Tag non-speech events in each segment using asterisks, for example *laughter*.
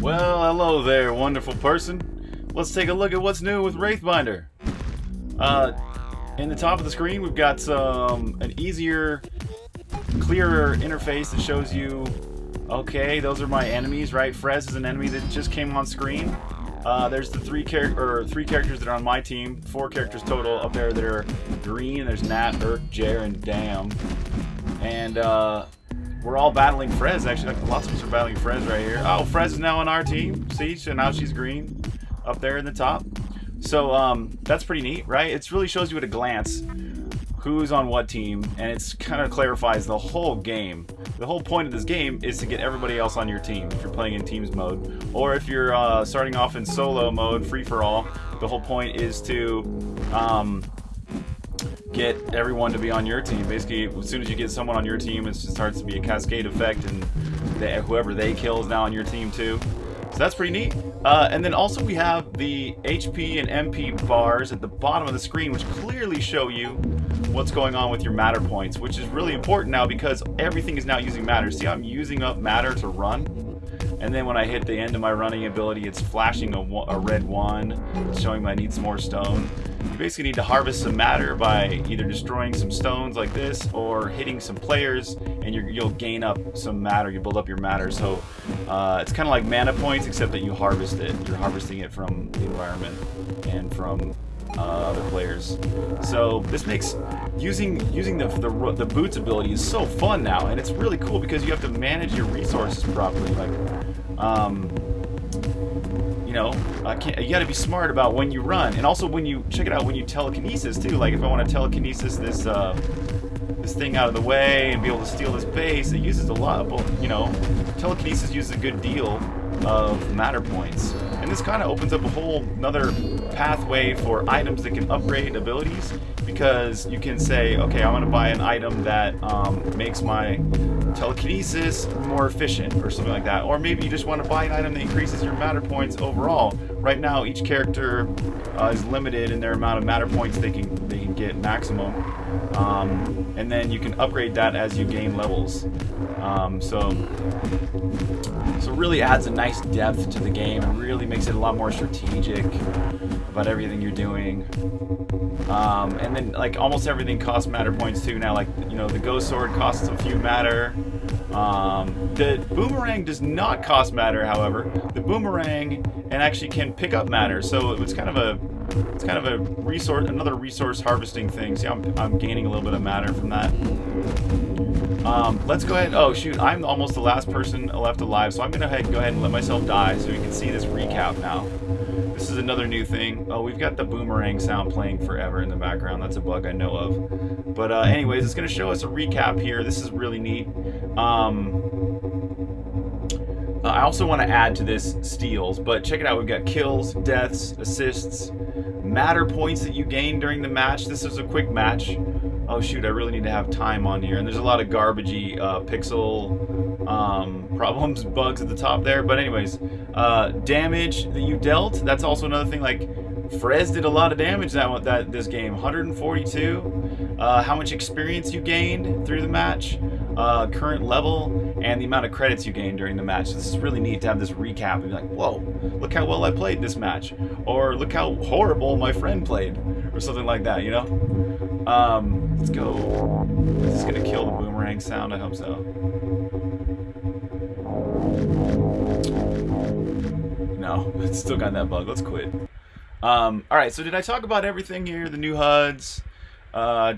Well, hello there, wonderful person. Let's take a look at what's new with Wraithbinder. Uh, in the top of the screen, we've got some an easier, clearer interface that shows you, okay, those are my enemies, right? Frez is an enemy that just came on screen. Uh, there's the three char or three characters that are on my team, four characters total up there that are green. There's Nat, Urk, Jer, and Dam. And uh, we're all battling Frez, actually. Like, lots of us are battling Frez right here. Oh, Frez is now on our team. See, so now she's green up there in the top. So um, that's pretty neat, right? It really shows you at a glance who's on what team, and it's kind of clarifies the whole game. The whole point of this game is to get everybody else on your team if you're playing in teams mode, or if you're uh, starting off in solo mode, free for all. The whole point is to um, get everyone to be on your team. Basically, as soon as you get someone on your team, it just starts to be a cascade effect, and they, whoever they kill is now on your team too. So that's pretty neat. Uh, and then also we have the HP and MP bars at the bottom of the screen, which clearly show you what's going on with your matter points, which is really important now because everything is now using matter. See, I'm using up matter to run. And then when I hit the end of my running ability, it's flashing a, a red one, showing I need some more stone. You basically need to harvest some matter by either destroying some stones like this or hitting some players and you will gain up some matter, you build up your matter. So uh, it's kind of like mana points except that you harvest it. You're harvesting it from the environment and from uh, other players. So this makes using using the, the, the boots ability is so fun now, and it's really cool because you have to manage your resources properly. Like, um, you know, you got to be smart about when you run, and also when you check it out when you telekinesis too. Like if I want to telekinesis this. Uh, this thing out of the way and be able to steal this base, it uses a lot of, you know, telekinesis uses a good deal of matter points. And this kind of opens up a whole another pathway for items that can upgrade abilities because you can say, okay, I want to buy an item that um, makes my telekinesis more efficient or something like that. Or maybe you just want to buy an item that increases your matter points overall. Right now, each character uh, is limited in their amount of matter points they can they can get maximum. Um, and then you can upgrade that as you gain levels. Um, so, so really adds a nice depth to the game and really makes it a lot more strategic about everything you're doing. Um, and then like almost everything costs matter points too now. Like you know the ghost sword costs a few matter. Um, the boomerang does not cost matter, however. The boomerang and actually can pick up matter, so it's kind of a it's kind of a resource, another resource harvesting thing. See, I'm, I'm gaining a little bit of matter from that. Um, let's go ahead. Oh, shoot. I'm almost the last person left alive, so I'm going to go ahead and let myself die so we can see this recap now. This is another new thing. Oh, we've got the boomerang sound playing forever in the background. That's a bug I know of. But uh, anyways, it's going to show us a recap here. This is really neat. Um, uh, I also want to add to this steals, but check it out. We've got kills, deaths, assists, matter points that you gain during the match. This is a quick match. Oh shoot, I really need to have time on here. And there's a lot of garbagey uh, pixel um, problems, bugs at the top there. But anyways, uh, damage that you dealt, that's also another thing. Like, Frez did a lot of damage that, that this game. 142. Uh, how much experience you gained through the match. Uh, current level and the amount of credits you gained during the match. This is really neat to have this recap and be like, whoa, look how well I played this match. Or look how horrible my friend played. Or something like that, you know? Um, let's go. Is this going to kill the boomerang sound? I hope so. No, *laughs* it's still got that bug. Let's quit. Um, Alright, so did I talk about everything here? The new HUDs? Uh,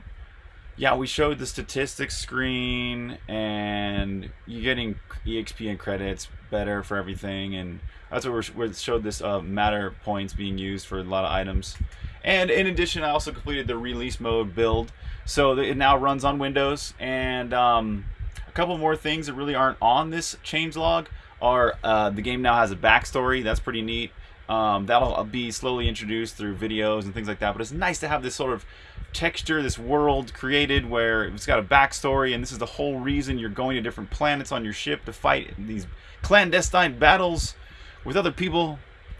yeah, we showed the statistics screen and you're getting EXP and credits better for everything. And that's what we showed this uh, matter points being used for a lot of items. And in addition, I also completed the release mode build. So it now runs on Windows. And um, a couple more things that really aren't on this changelog are uh, the game now has a backstory. That's pretty neat. Um, that'll be slowly introduced through videos and things like that. But it's nice to have this sort of texture, this world created where it's got a backstory, and this is the whole reason you're going to different planets on your ship to fight these clandestine battles with other people.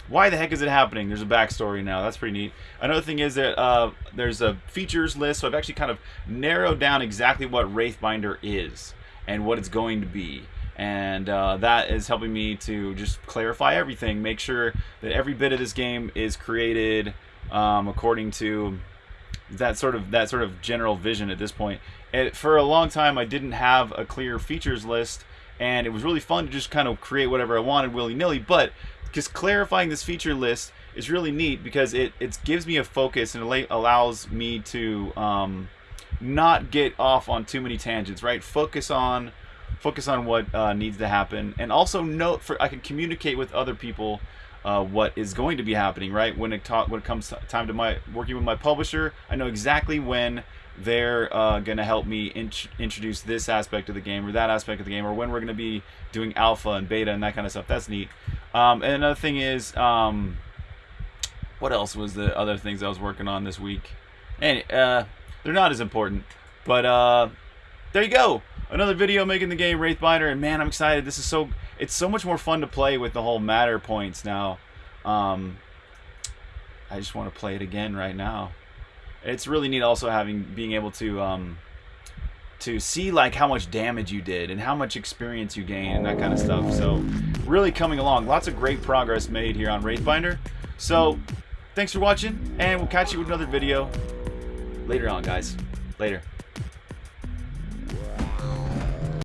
Why the heck is it happening? There's a backstory now. That's pretty neat. Another thing is that uh, there's a features list, so I've actually kind of narrowed down exactly what Wraithbinder is and what it's going to be. And uh, that is helping me to just clarify everything, make sure that every bit of this game is created um, according to that sort of that sort of general vision at this point. It, for a long time, I didn't have a clear features list, and it was really fun to just kind of create whatever I wanted willy nilly. But just clarifying this feature list is really neat because it it gives me a focus and allows me to um, not get off on too many tangents. Right, focus on focus on what uh, needs to happen, and also note for I can communicate with other people uh, what is going to be happening. Right when it talk when it comes time to my working with my publisher, I know exactly when they're uh, going to help me int introduce this aspect of the game or that aspect of the game, or when we're going to be doing alpha and beta and that kind of stuff. That's neat. Um, and another thing is, um, what else was the other things I was working on this week? And uh, they're not as important, but uh, there you go another video making the game Wraithbinder, and man, I'm excited. This is so it's so much more fun to play with the whole matter points now. Um, I just want to play it again right now. It's really neat also having being able to um, to see like how much damage you did and how much experience you gain and that kind of stuff. So really coming along. Lots of great progress made here on Wraithbinder. So thanks for watching, and we'll catch you with another video later on, guys. Later.